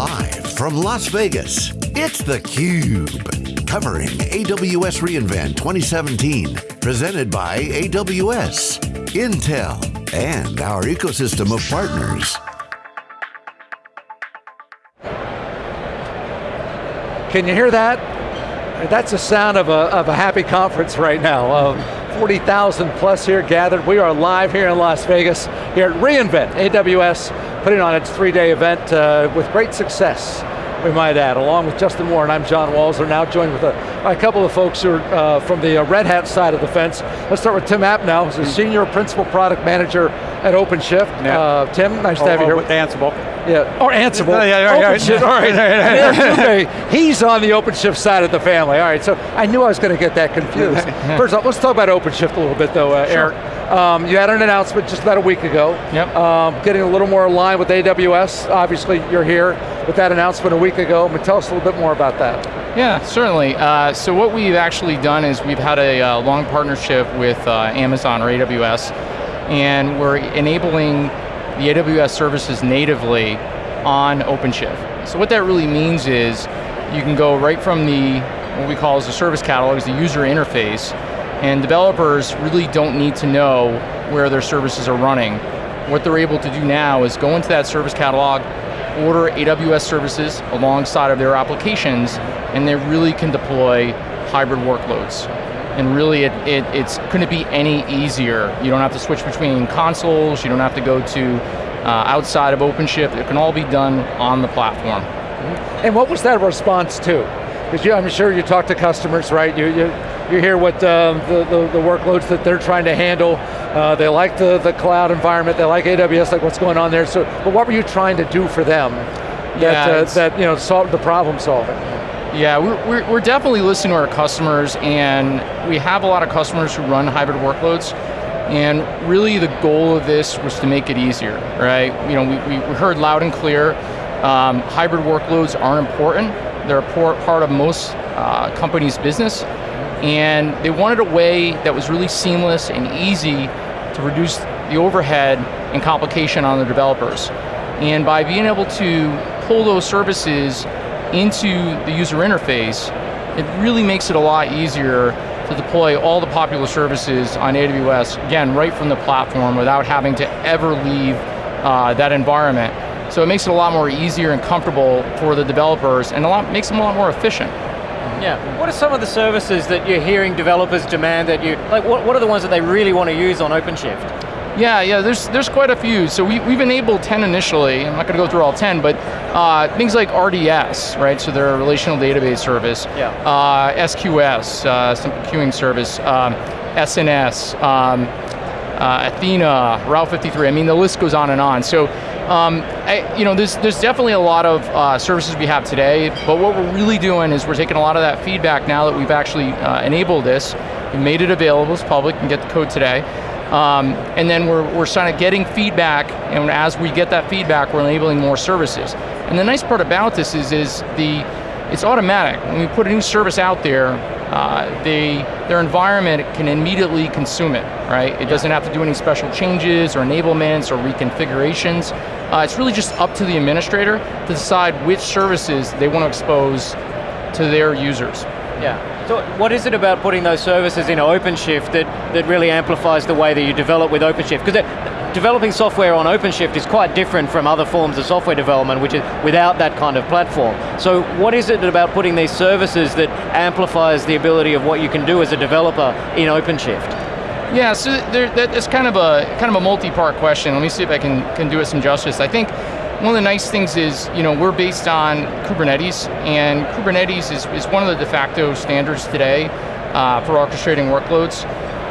Live from Las Vegas, it's theCUBE. Covering AWS reInvent 2017. Presented by AWS, Intel, and our ecosystem of partners. Can you hear that? That's the sound of a, of a happy conference right now. Uh, 40,000 plus here gathered. We are live here in Las Vegas, here at reInvent, AWS, putting on its three-day event uh, with great success we might add, along with Justin Moore, and I'm John Walls. are now joined with a, a, couple of folks who are uh, from the uh, Red Hat side of the fence. Let's start with Tim Appnel, who's a mm-hmm. Senior Principal Product Manager at OpenShift. Yeah. Uh, Tim, nice to have you here. With Ansible. Yeah, or Ansible. Yeah, yeah, yeah, OpenShift. All right, he's on the OpenShift side of the family. All right, so I knew I was going to get that confused. First off, let's talk about OpenShift a little bit though, uh, sure. Eric. Um, you had an announcement just about a week ago. Yep. Um, getting a little more aligned with AWS. Obviously, you're here with that announcement a week ago. But tell us a little bit more about that. Yeah, certainly. Uh, so what we've actually done is we've had a uh, long partnership with uh, Amazon or AWS, and we're enabling the AWS services natively on OpenShift. So what that really means is you can go right from the, what we call as the service catalog, is the user interface, and developers really don't need to know where their services are running. What they're able to do now is go into that service catalog, order AWS services alongside of their applications, and they really can deploy hybrid workloads. And really, it, it, it's couldn't be any easier. You don't have to switch between consoles, you don't have to go to uh, outside of OpenShift, it can all be done on the platform. And what was that response to? Because I'm sure you talk to customers, right? You, you, you hear what um, the, the, the, workloads that they're trying to handle. Uh, they like the, the cloud environment, they like AWS, like what's going on there. So, but what were you trying to do for them that, yeah, uh, that you know, solve the problem solving? Yeah, we're, we're definitely listening to our customers and we have a lot of customers who run hybrid workloads and really the goal of this was to make it easier, right? You know, we, we heard loud and clear, um, hybrid workloads are important. They're a part of most uh, companies' business, and they wanted a way that was really seamless and easy to reduce the overhead and complication on the developers. And by being able to pull those services into the user interface, it really makes it a lot easier to deploy all the popular services on AWS, again, right from the platform without having to ever leave uh, that environment. So it makes it a lot more easier and comfortable for the developers and a lot makes them a lot more efficient. Yeah, what are some of the services that you're hearing developers demand that you, like what, what are the ones that they really want to use on OpenShift? Yeah, yeah, there's there's quite a few. So we, we've enabled 10 initially, I'm not going to go through all 10, but uh, things like RDS, right, so they're a relational database service, yeah. uh, SQS, uh, simple queuing service, um, SNS, um, uh, Athena, Route 53, I mean the list goes on and on. So um, I, you know, there's, there's definitely a lot of uh, services we have today, but what we're really doing is we're taking a lot of that feedback now that we've actually uh, enabled this, we made it available, it's public, you can get the code today, um, and then we're, we're of getting feedback, and as we get that feedback, we're enabling more services. And the nice part about this is, is the, it's automatic. When we put a new service out there, uh, they, their environment can immediately consume it, right? It doesn't have to do any special changes or enablements or reconfigurations. Uh, it's really just up to the administrator to decide which services they want to expose to their users. Yeah, so what is it about putting those services in OpenShift that, that really amplifies the way that you develop with OpenShift? Because developing software on OpenShift is quite different from other forms of software development, which is without that kind of platform. So what is it about putting these services that amplifies the ability of what you can do as a developer in OpenShift? Yeah, so there, that, it's kind of a kind of a multi-part question. Let me see if I can can do it some justice. I think one of the nice things is, you know, we're based on Kubernetes, and Kubernetes is, is one of the de facto standards today uh, for orchestrating workloads.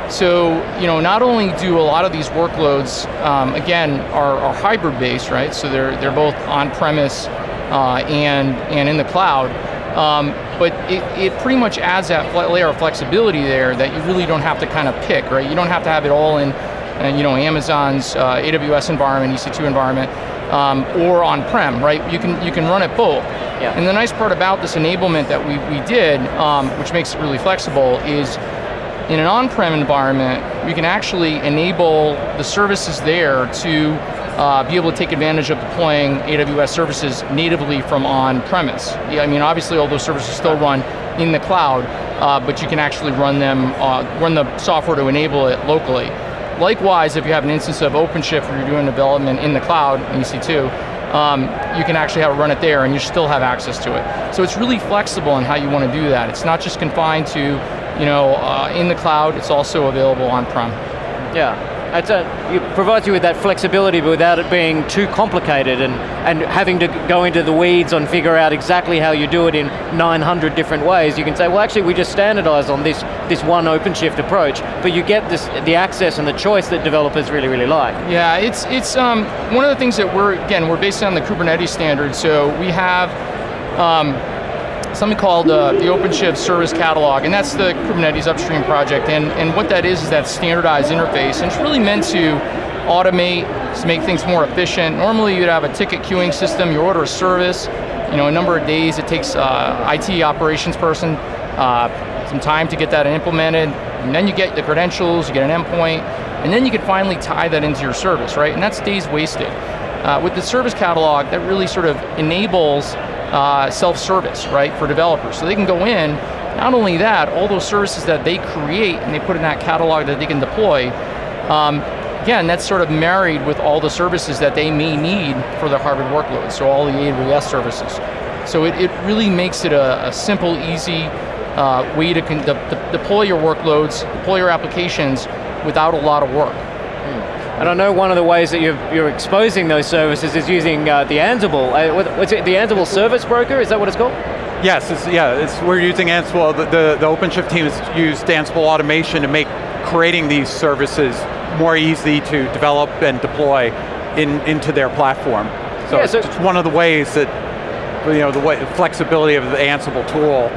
So, you know, not only do a lot of these workloads, um, again, are, are hybrid based, right? So they're, they're both on-premise uh, and, and in the cloud, um, but it, it pretty much adds that layer of flexibility there that you really don't have to kind of pick, right? You don't have to have it all in, uh, you know, Amazon's uh, AWS environment, EC2 environment, um, or on-prem, right? You can, you can run it both. Yeah. And the nice part about this enablement that we, we did, um, which makes it really flexible, is in an on-prem environment, you can actually enable the services there to uh, be able to take advantage of deploying AWS services natively from on-premise. Yeah, I mean, obviously all those services still run in the cloud, uh, but you can actually run them, uh, run the software to enable it locally. Likewise, if you have an instance of OpenShift where you're doing development in the cloud, EC2, um, you can actually have it run it there and you still have access to it. So it's really flexible in how you want to do that. It's not just confined to, you know, uh, in the cloud, it's also available on-prem. Yeah, it's a, it provides you with that flexibility but without it being too complicated and, and having to go into the weeds and figure out exactly how you do it in 900 different ways. You can say, well actually we just standardize on this, this one OpenShift approach, but you get this, the access and the choice that developers really, really like. Yeah, it's, it's um, one of the things that we're, again, we're based on the Kubernetes standard, so we have um, something called uh, the OpenShift Service Catalog, and that's the Kubernetes upstream project. And, and what that is is that standardized interface, and it's really meant to automate, to make things more efficient. Normally you'd have a ticket queuing system, you order a service, you know, a number of days it takes uh, IT operations person uh, some time to get that implemented, and then you get the credentials, you get an endpoint, and then you can finally tie that into your service, right? And that's days wasted. Uh, with the service catalog, that really sort of enables uh, self-service, right, for developers. So they can go in, not only that, all those services that they create and they put in that catalog that they can deploy, um, again, that's sort of married with all the services that they may need for their hybrid workloads, so all the AWS services. So it, it really makes it a, a simple, easy uh, way to de de deploy your workloads, deploy your applications without a lot of work. And I know one of the ways that you're, you're exposing those services is using uh, the Ansible. Uh, what's it, the Ansible Service Broker, is that what it's called? Yes, it's, yeah, it's, we're using Ansible, the, the, the OpenShift team has used Ansible automation to make creating these services more easy to develop and deploy in, into their platform. So, yeah, so it's one of the ways that, you know, the way, flexibility of the Ansible tool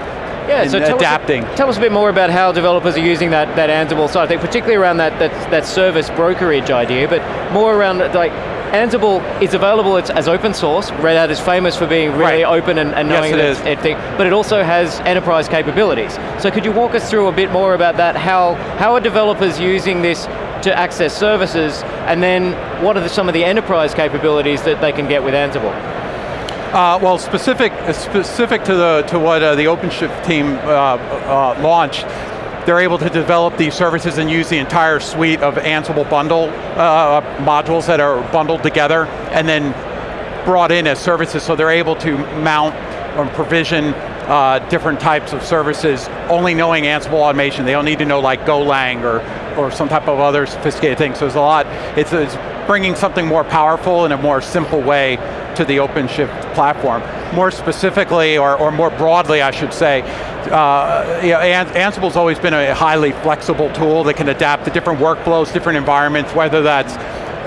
yeah, so tell adapting. Us, tell us a bit more about how developers are using that, that Ansible side, I think particularly around that, that, that service brokerage idea, but more around like, Ansible is available it's as open source. Red Hat is famous for being really right. open and, and knowing yes, it it, but it also has enterprise capabilities. So could you walk us through a bit more about that? How, how are developers using this to access services, and then what are the, some of the enterprise capabilities that they can get with Ansible? Uh, well, specific specific to the to what uh, the OpenShift team uh, uh, launched, they're able to develop these services and use the entire suite of Ansible bundle uh, modules that are bundled together and then brought in as services, so they're able to mount or provision uh, different types of services, only knowing Ansible automation. They don't need to know like Golang or, or some type of other sophisticated thing. So there's a lot, it's, it's bringing something more powerful in a more simple way to the OpenShift platform. More specifically, or, or more broadly I should say, uh, you know, Ansible's always been a highly flexible tool that can adapt to different workflows, different environments, whether that's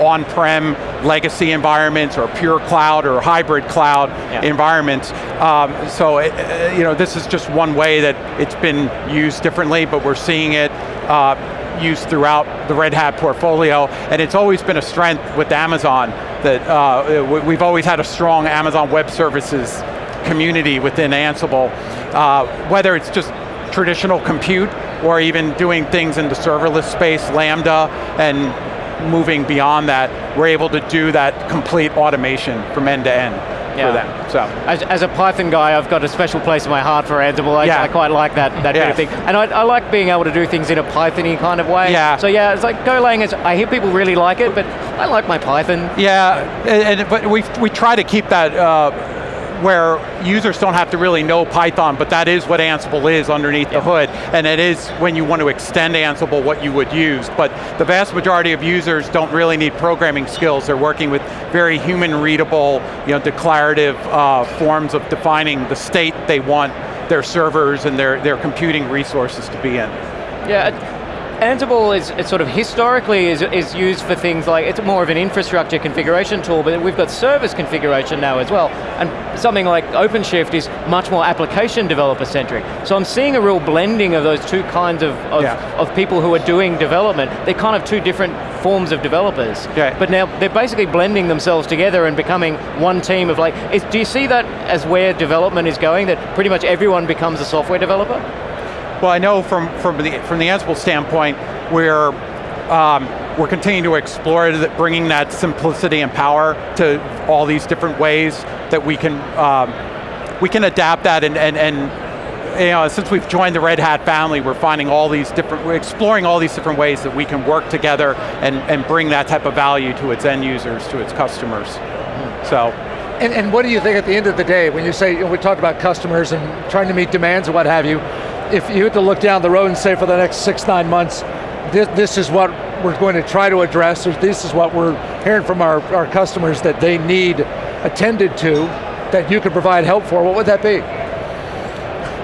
on-prem legacy environments or pure cloud or hybrid cloud yeah. environments. Um, so it, uh, you know, this is just one way that it's been used differently, but we're seeing it uh, used throughout the Red Hat portfolio, and it's always been a strength with Amazon that uh, we've always had a strong Amazon Web Services community within Ansible, uh, whether it's just traditional compute or even doing things in the serverless space, Lambda, and moving beyond that, we're able to do that complete automation from end to end yeah. for them. So, as, as, a Python guy, I've got a special place in my heart for Ansible. I, yeah. I quite like that that of thing, and I, I, like being able to do things in a Pythony kind of way. Yeah. So yeah, it's like Golang is. I hear people really like it, but I like my Python. Yeah, and, and but we we try to keep that. Uh, where users don't have to really know Python, but that is what Ansible is underneath yeah. the hood, and it is when you want to extend Ansible what you would use. But the vast majority of users don't really need programming skills. They're working with very human readable, you know, declarative uh, forms of defining the state they want their servers and their, their computing resources to be in. Yeah, Ansible is, is, sort of historically is, is used for things like, it's more of an infrastructure configuration tool, but we've got service configuration now as well. And something like OpenShift is much more application developer centric. So I'm seeing a real blending of those two kinds of, of, yeah. of people who are doing development. They're kind of two different forms of developers. Yeah. But now they're basically blending themselves together and becoming one team of like, is, do you see that as where development is going, that pretty much everyone becomes a software developer? Well, I know from, from, the, from the Ansible standpoint, we're um, we're continuing to explore bringing that simplicity and power to all these different ways that we can um, we can adapt that and, and, and you know, since we've joined the Red Hat family, we're finding all these different, we're exploring all these different ways that we can work together and, and bring that type of value to its end users, to its customers. So. And, and what do you think at the end of the day, when you say, you know, we talked about customers and trying to meet demands and what have you, if you had to look down the road and say for the next six, nine months, this, this is what we're going to try to address, this is what we're hearing from our, our customers that they need attended to, that you could provide help for, what would that be?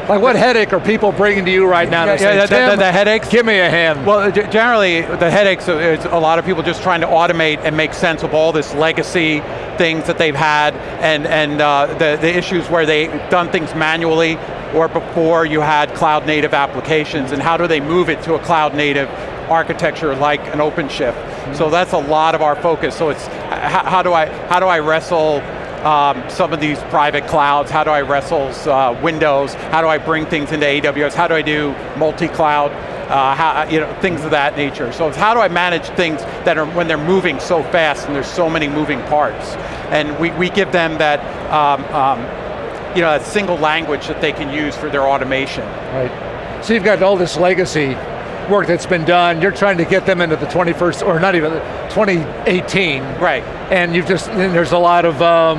Like what headache are people bringing to you right now? Yeah, say, yeah, the, the, the headaches? Give me a hand. Well, generally, the headaches is a lot of people just trying to automate and make sense of all this legacy things that they've had and, and uh, the, the issues where they've done things manually or before you had cloud native applications and how do they move it to a cloud native architecture like an OpenShift. So that's a lot of our focus. So it's how, how do I how do I wrestle um, some of these private clouds? How do I wrestle uh, Windows? How do I bring things into AWS? How do I do multi-cloud? Uh, how, you know, things of that nature. So it's how do I manage things that are when they're moving so fast and there's so many moving parts, and we, we give them that um, um, you know that single language that they can use for their automation. Right. So you've got all this legacy work that's been done. You're trying to get them into the 21st, or not even 2018. Right. And you've just and there's a lot of um,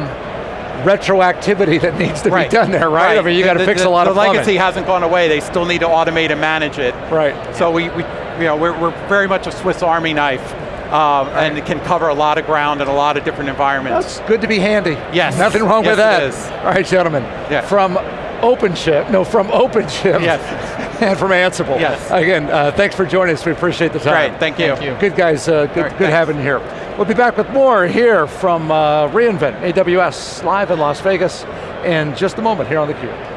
retroactivity that needs to Right. be done there, right? I mean, you got to fix the- a lot the of plumbing. legacy hasn't gone away. They still need to automate and manage it. Right. So we, we you know, we're, we're very much a Swiss Army knife, um, and it can cover a lot of ground in a lot of different environments. That's good to be handy. Yes. Nothing wrong with that. All right, gentlemen. Yeah. From OpenShift, no, from OpenShift. Yes. and from Ansible. Yes. Again, uh, thanks for joining us. We appreciate the time. Great, thank you. Thank you. Good guys, uh, good, All right, good having you here. We'll be back with more here from uh, reInvent AWS live in Las Vegas in just a moment here on theCUBE.